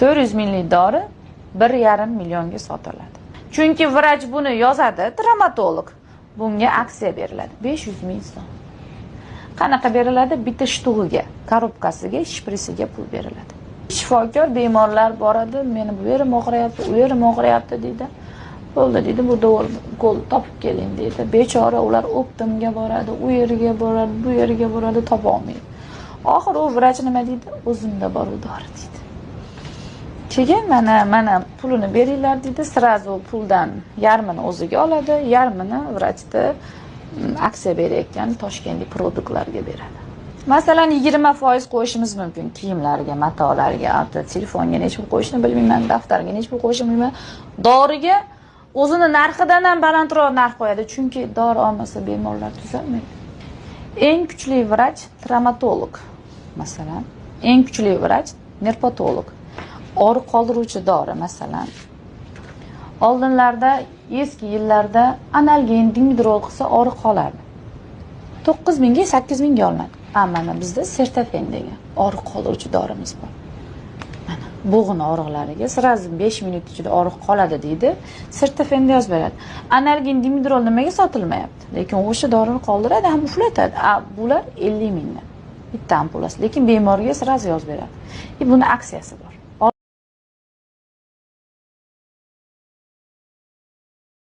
to'rt yuz minglik dori bir yarim millionga sotiladi. Chunki vrach buni yozadi traumatolog bunga aksiya beriladi besh yuz ming so'm. Qanaqa beriladi? Bitta shtug'iga korobkasiga shprisiga pul beriladi. Shifokor bemorlar boradi meni bu yerim og'riyapti u yerim og'riyapti deydi bo'ldi deydi bu ukol topib keling deydi bechora ular optimga boradi u yerga boradi bu yerga boradi topolmaydi oxiri u vrach nima deydi o'zimda bor u dori deydi keyin mana mana pulini beringlar deydi сразу puldan yarmini o'ziga oladi. Yarmini vrachni mm, aksiya berayotgan toshkentlik produktlarga beradi. Masalan yigirma foiz qo'yishimiz mumkin. Kiyimlarga matolarga telefonga necha pul qo'yishni bilmayman daftarga necha pul qo'yishni bilmayman. Doriga o'zini narxidan ham balandroq narx qo'yadi chunki dori olmasa bemorlar tuzalmaydi. Eng kuchli vrach travmatolog masalan. Eng kuchli vrach nerpatolog. Og'riq qoldiruvchi dori masalan. Oldinlarda eski yillarda analgin dingidrol qilsa og'riq qolardi. To'qqiz mingga sakkiz mingga olinadi a mana bizda sertafen degan og'riq qoldiruvchi dorimiz bor. Mana bo'g'in og'riqlariga сразу besh minut ichida og'riq qoladi deydi. Sertafenda yozib beradi. Analgin dimidrol nimaga sotilmayapti? Lekin o'sha dorini qoldiradi ham uxlatadi. A bular ellik mingdan. Bitta ampulasi. Lekin bemorga сразу yozib beradi. И buni aksiyasi bor.